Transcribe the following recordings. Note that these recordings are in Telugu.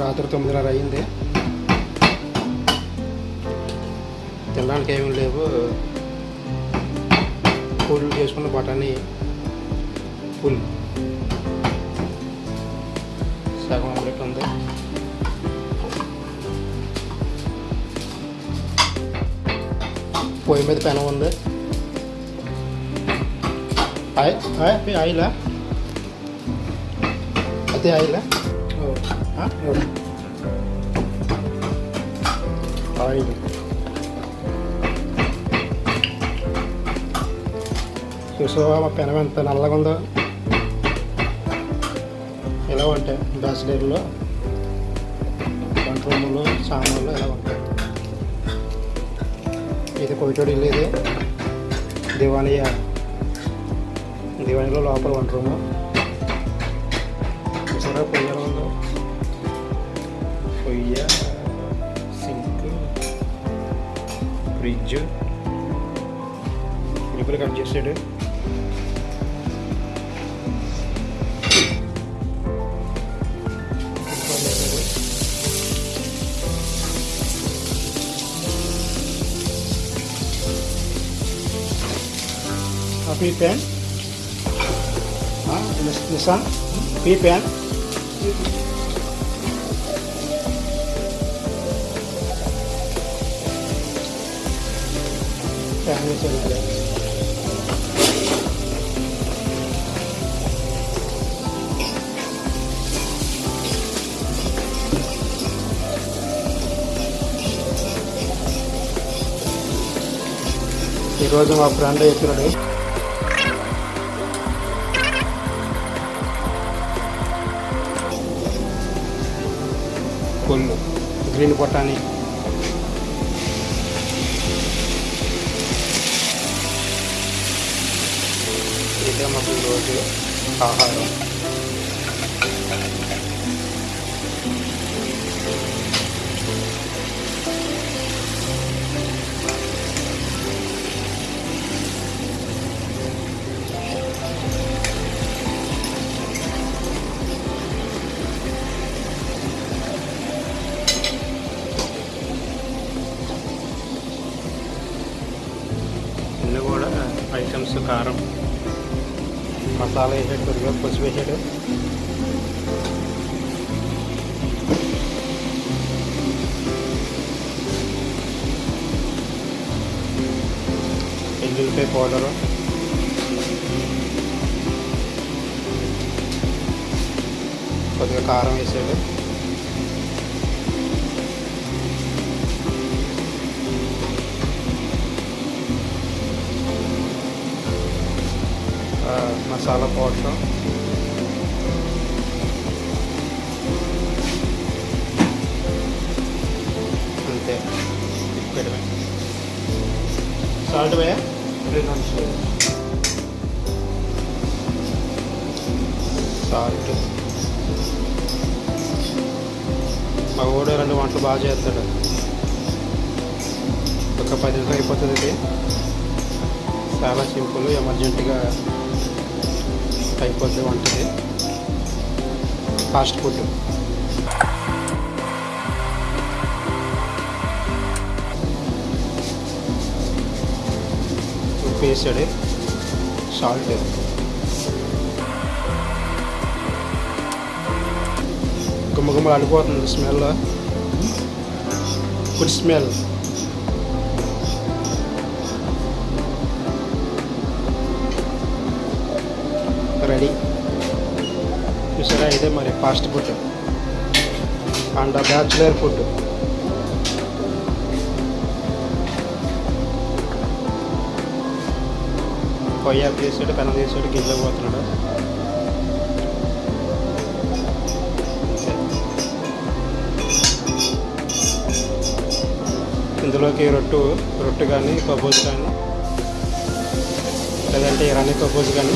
రాత్రి తొమ్మిదిన్నర అయింది తినడానికి ఏమీ లేవు పూలు చేసుకున్న బఠానీ పుల్ సగం ఆమ్లెట్ ఉంది పొయ్యి మీద పెనం ఉంది ఆయి ఆయి ఆయిలా అదే ఆయిలా ఆ? ఆయిల్ చూసావా మా పెనం ఎంత నల్లగా ఉందో ఎలా ఉంటాయి బ్యాచిలర్లో వంట రూములు సామాన్లు ఎలా ఉంటాయి? ఇది కొయిటోడి ఇల్లు ఇది. దివాణియ దివాణిలో లోపల వంట రూము. చూసారా పొయ్యి ఫ్రిడ్జ్ ఇప్పుడు కట్ చేసాడు Happy pen? Huh? Nissan? P pen? Pen వేసేది. ఈరోజు మా ఫ్రెండ్ చెప్పినాడు కొల్లు గ్రీన్ బొటానీ ఇదే మాకు ఈరోజు ఆహారం ఇన్ని కూడా ఐటమ్స్ కారం మసాలా వేసాడు కొద్దిగా పసుపు వేసాడు ఎల్లుల్లిపాయ పౌడరు కొద్దిగా కారం వేసాడు మసాలా పౌడర్ అంతే. తిప్పడమే సాల్ట్ వేయ సాల్ట్. మా రెండు వంటలు బాగా చేస్తాడు. ఒక పది నిమిషాలు అయిపోతుంది ఇది చాలా సింపుల్ ఎమర్జెంట్గా అయిపోద్ది వంటది ఫాస్ట్ ఫుడ్ ఉప్పు వేసాడు సాల్ట్ గుమ్మగుమ్మలు అడిపోతుంది స్మెల్ గుడ్ స్మెల్ చూసారా? ఇదే మరి fast food. And bachelor food. పొయ్యి తీసాడు చేసాడు పెనం తీసాడు గిన్నెలో పోతున్నాడు. ఇందులోకి రొట్టు రొట్టు కానీ కబోజ్ కానీ లేదంటే ఇరానీ కబోజ్ కానీ.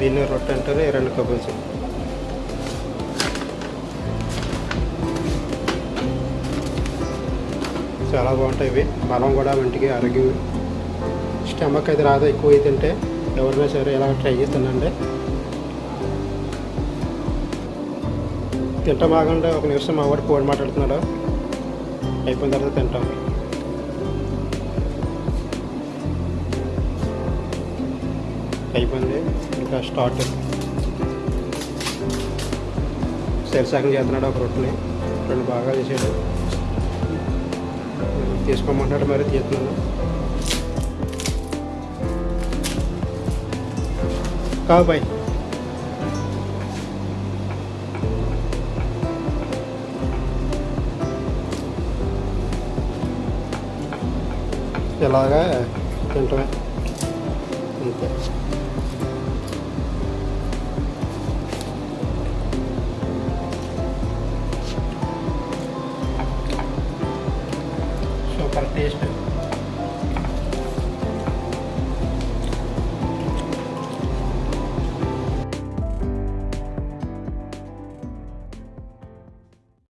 దీన్ని రొట్టె అంటారు ఈ రెండు చాలా బాగుంటాయి ఇవి. బలం కూడా వంటికి ఆరోగ్యం. స్టమక్ అయితే రాదు ఎక్కువ తింటే. ఎవరైనా సరే ఇలా ట్రై చేసి తినండి. తింటాం బాగుంటే ఒక నిమిషం మా వాడు ఫోన్ మాట్లాడుతున్నాడు. అయిపోయిన తర్వాత తింటాం. అయిపోయింది. ఇంకా స్టార్ట్ శరీసాకం చేస్తున్నాడు ఒక రొట్టెని రెండు బాగా చేసాడు తీసుకోమంటాడు మరి తీస్తున్నాను కావు బాయ్ ఇలాగా తింటమే అంతే contexto